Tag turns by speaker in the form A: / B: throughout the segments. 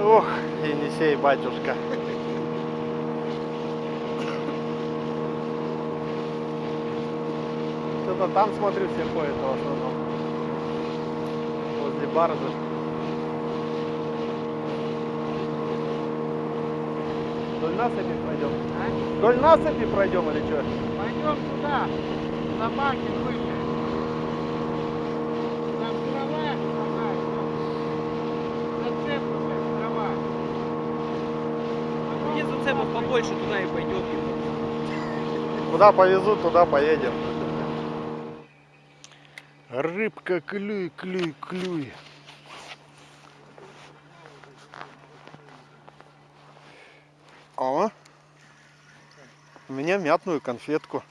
A: Ох, Енисей, батюшка. Что-то там, смотрю, все ходят в основном. Возле баржи. Вдоль насыпи пройдем?
B: А?
A: Вдоль насыпи пройдем или что?
B: Пойдем туда, на баке выше.
C: Зацепов побольше, туда и пойдет.
A: Куда повезут, туда поедем. Рыбка, клюй, клюй, клюй. О, у меня мятную конфетку.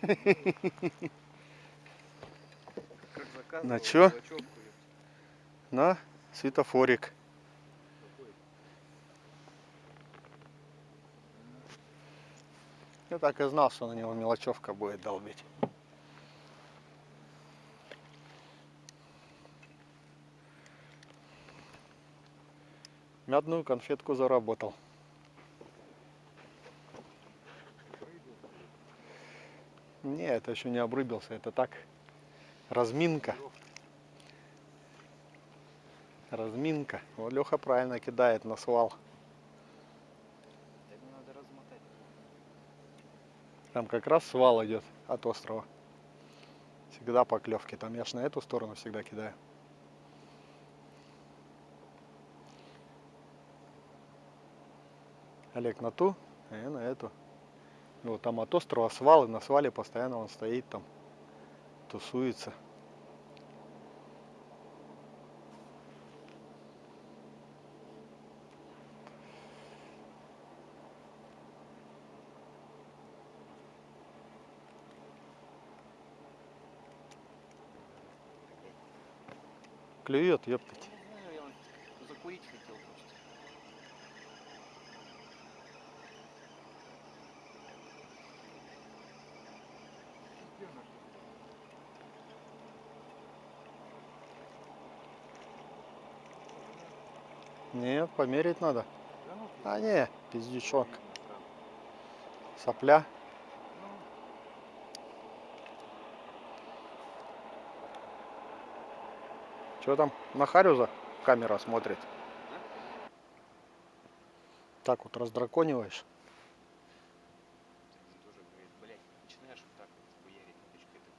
A: На чё? На светофорик. Я так и знал, что на него мелочевка будет долбить. Мятную конфетку заработал. Не, это еще не обрыбился, это так. Разминка. Разминка. Вот Леха правильно кидает на свал.
C: надо размотать.
A: Там как раз свал идет от острова. Всегда поклевки. Там я ж на эту сторону всегда кидаю. Олег на ту, а я на эту. И вот там от острова свал, и на свале постоянно он стоит там, тусуется. Клюет, ептать.
C: Не знаю, я вот закурить хотел просто.
A: Нет, померить надо. А не, пиздючок. Сопля. Что там на Харюза камера смотрит? Так вот раздракониваешь.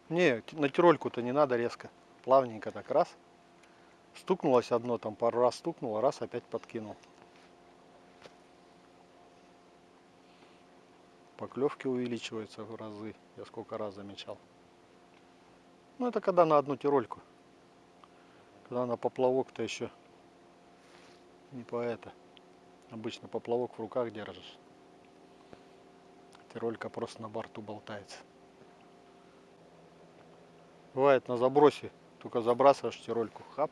A: Не, на тирольку-то не надо резко. Плавненько так раз. Стукнулось одно, там пару раз стукнуло, раз опять подкинул. Поклевки увеличиваются в разы. Я сколько раз замечал. Ну это когда на одну тирольку. Когда на поплавок-то еще не по это. Обычно поплавок в руках держишь. Тиролька просто на борту болтается. Бывает на забросе, только забрасываешь тирольку, хап,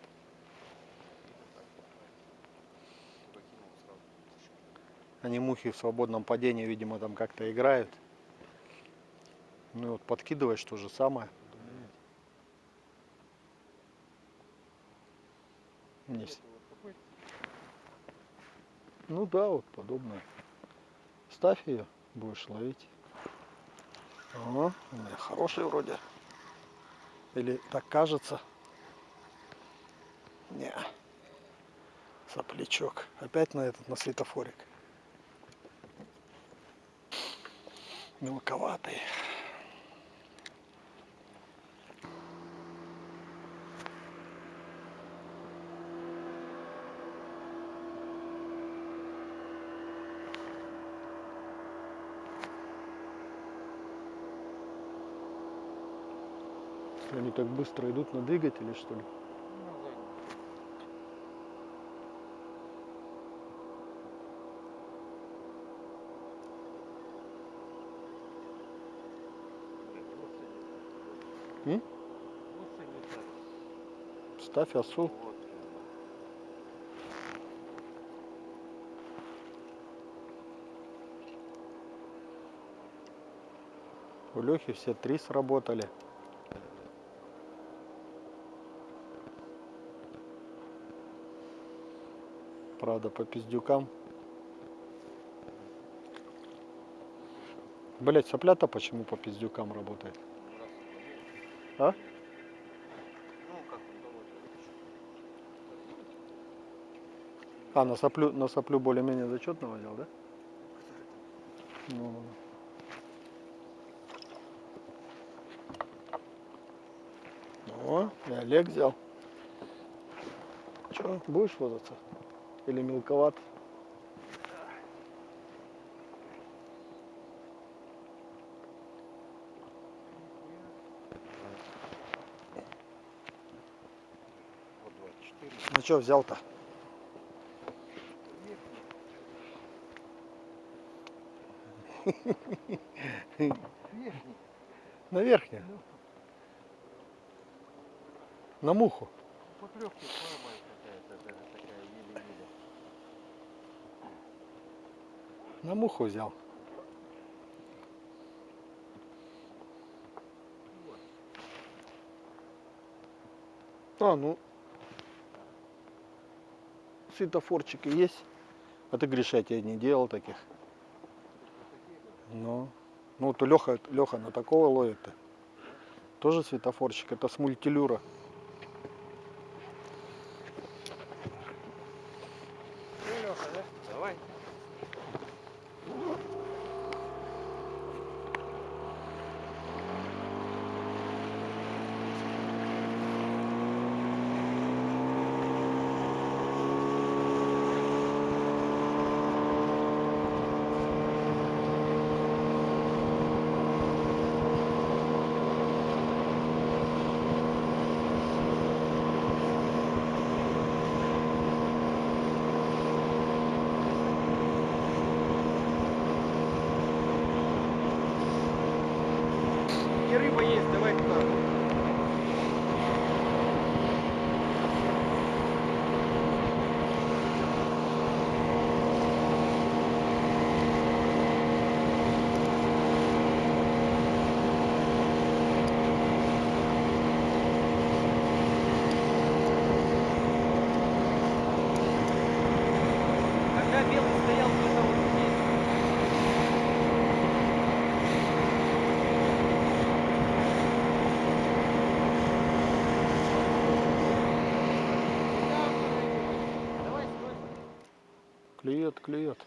A: они мухи в свободном падении, видимо, там как-то играют. Ну и вот подкидываешь то же самое. Ну да, вот подобное. Ставь ее, будешь ловить. О, у меня хороший вроде. Или так кажется. Не. Соплячок. Опять на этот, на светофорик. Мелковатый. Так быстро идут на двигателе, что ли? М? Ставь осу. У Лехи все три сработали. Правда, по пиздюкам. Блять, сопля-то почему по пиздюкам работает? А?
C: Ну.
A: А, на соплю, на соплю более-менее зачетного взял, да? Ну, О, и Олег взял. Че, будешь возаться? Или мелковат?
C: Вот 24.
A: Ну что взял-то? На верхнюю. На муху. На муху взял. А, ну. Светофорчики есть. А ты, Гриша, я тебе не делал таких. Ну. Ну, то Леха, Леха на такого ловит-то. Тоже светофорчик. Это с мультилюра.
C: Ну, Леха, да? Давай. И рыба есть, давай туда.
A: Клюет, клюет.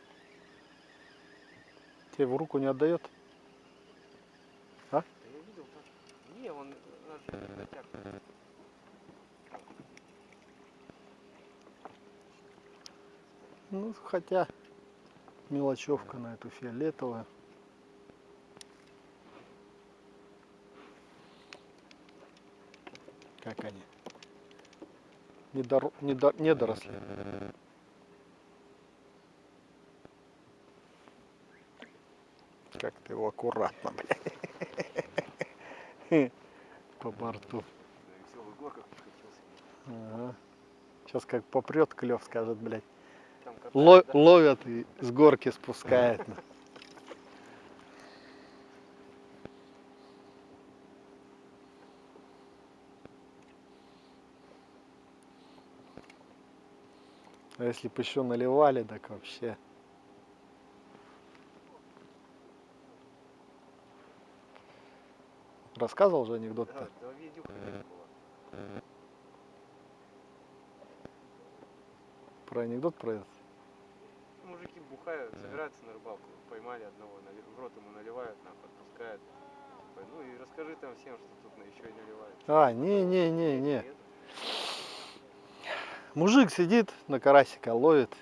A: Тебе в руку не отдает?
C: Да я видел так. Не, он.
A: Ну, хотя мелочевка на эту фиолетовую. Как они? Недор... недо- недоросли. Как ты его аккуратно, блядь. По борту. Ага. Сейчас как попрет клев, скажет, блядь. Ло- ловят и с горки спускает. А если бы еще наливали, так вообще. Рассказывал же
C: Да,
A: анекдот-то?
C: да, видюха такая была.
A: Про анекдот про этот?
C: Мужики бухают, собираются на рыбалку, поймали одного, в рот ему наливают, нахуй, отпускают. Ну и расскажи там всем, что тут на еще и наливают.
A: А, не-не-не-не.
C: Нет?
A: Мужик сидит на карасика, ловит.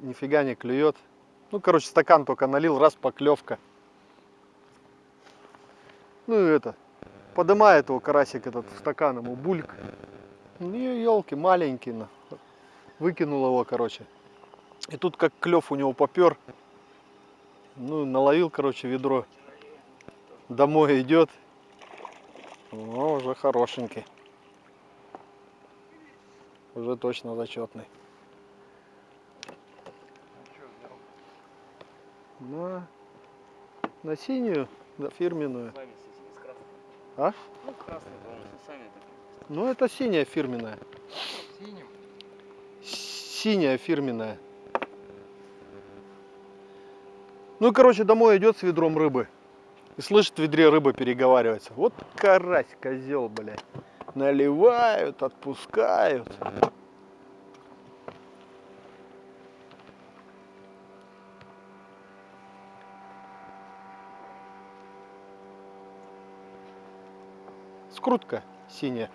A: Нифига не клюет. Ну, короче, стакан только налил, раз поклевка. Ну и это, подымает его карасик этот стакан ему бульк. Ну, елки, маленький. на. Выкинул его, короче. И тут как клев у него попер. Ну, наловил, короче, ведро. Домой идет. Ну, уже хорошенький. Уже точно зачетный. На, на синюю, да, фирменную.
C: С вами с, с красным.
A: А?
C: Ну, красный, с сами так.
A: Ну, это синяя фирменная.
B: Синим.
A: Синяя фирменная. Ну короче домой идет с ведром рыбы. И слышит в ведре рыба переговаривается. Вот карась, козел, блядь. Наливают, отпускают. Скрутка синяя.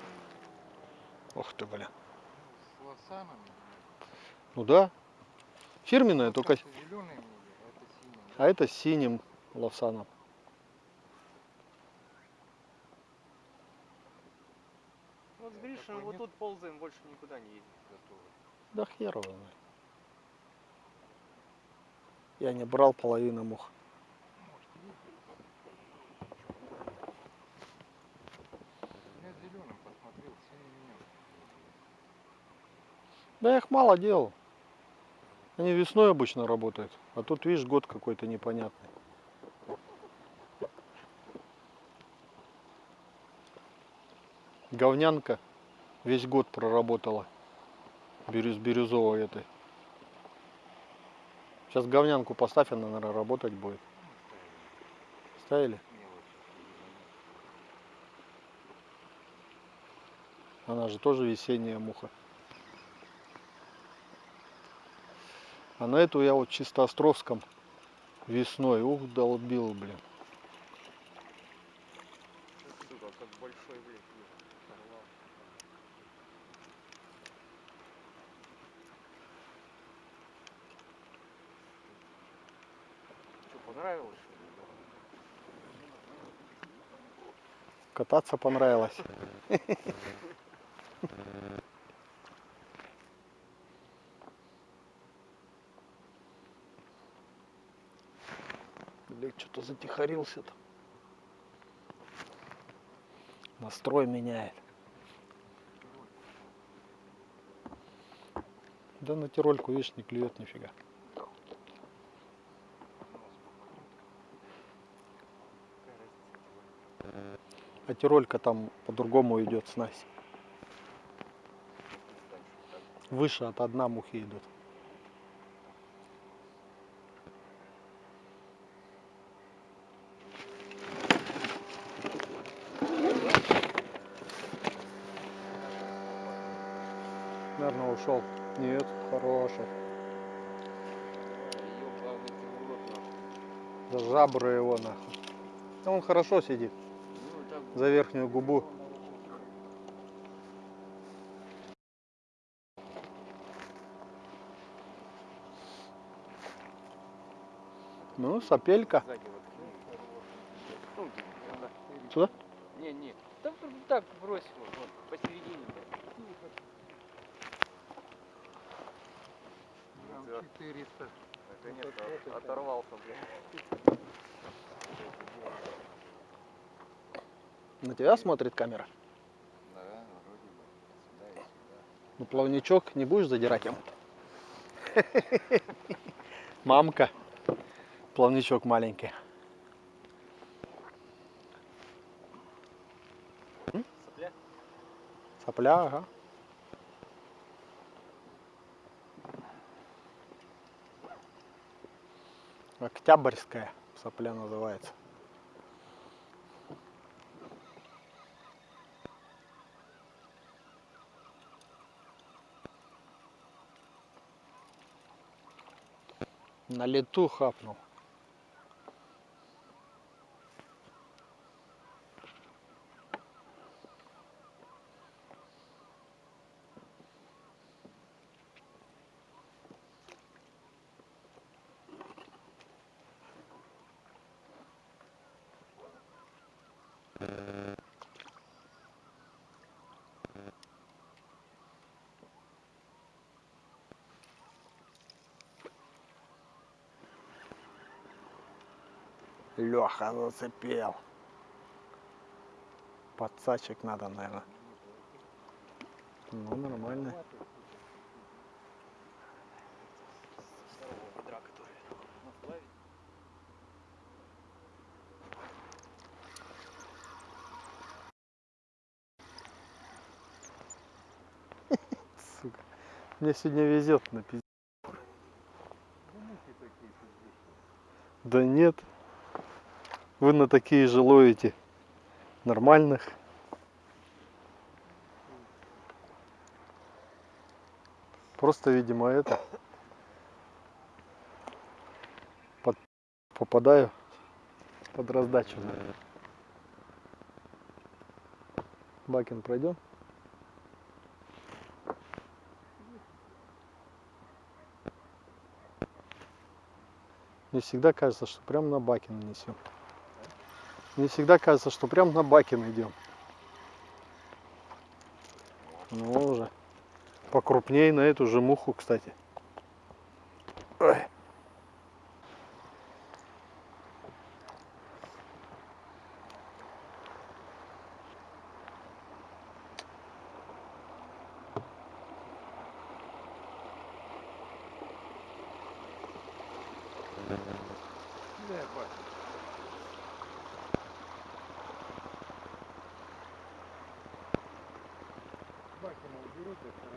A: Ох ты, бля.
B: С лосанами.
A: Ну да. Фирменная, только...
B: Зеленые были, а это синие.
A: А это с синим лавсаном.
C: Вот с Гришиным вот тут ползаем, больше никуда не ездим.
A: Да хер его знает. Я не брал половину мух.
B: Я зеленым посмотрел, синий нет.
A: Да я их мало делал. Они весной обычно работают. А тут, видишь, год какой-то непонятный. Говнянка весь год проработала. Бирюз бирюзовой этой. Сейчас говнянку поставь, она, наверное, работать будет. Ставили? Она же тоже весенняя муха. А на эту я вот чисто Островском весной, ух, долбил, блин. Кататься понравилось. Блин, что-то затихарился-то. Настрой меняет. Да на тирольку, видишь, не клюет нифига. А тиролька там по-другому идет снасть. Выше от одна мухи идут. Наверное, ушел. Нет, хороший. За жабры его нахуй. А Он хорошо сидит. За верхнюю губу. Ну, сапелька. Сюда?
C: Не, не. Да вот так брось его, вот, посередине. блядь.
B: Грамм
C: Да.
B: 400.
C: Наконец-то оторвался, блядь.
A: На тебя смотрит камера.
C: Да, вроде бы. Сюда и сюда.
A: Ну, плавничок не будешь задирать ему? Мамка. Плавничок маленький.
C: Сопля?
A: Сопля, ага. Октябрьская сопля называется. На лету хапнул. Леха зацепил. Подсачек надо, наверное. Ну, нормально. Сука. Мне сегодня везет на пиздец.
B: Да
A: нет. Вы на такие же ловите нормальных. Просто, видимо, это под- попадаю под раздачу. Бакин пройдем. Мне всегда кажется, что прям на Бакина несем. Мне всегда кажется, что прям на Бакин идем. Ну уже. Покрупнее на эту же муху, кстати. Ой.
B: Gracias.